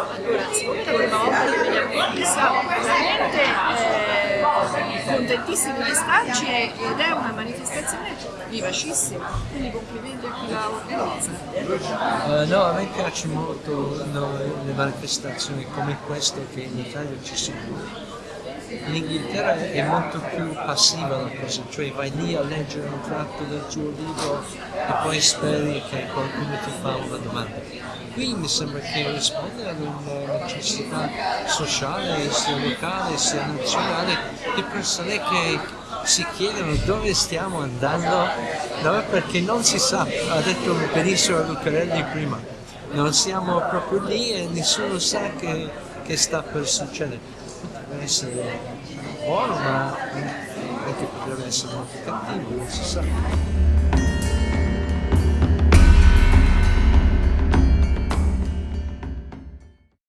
allora siccome la prima volta che veniamo qui siamo veramente eh, contentissimi di starci ed è una manifestazione vivacissima, quindi complimenti a chi la organizza. Uh, eh, no, a me piace molto no, le manifestazioni come queste che in Italia ci sono in Inghilterra è molto più passiva la cosa, cioè vai lì a leggere un tratto del tuo libro e poi speri che qualcuno ti fa una domanda. Qui mi sembra che risponde ad una necessità sociale, sia locale sia nazionale, di persone che si chiedono dove stiamo andando, no, perché non si sa, ha detto benissimo Lucarelli prima, non siamo proprio lì e nessuno sa che, che sta per succedere. Potrebbe essere buono, ma anche potrebbe essere molto cattivo, non si sa.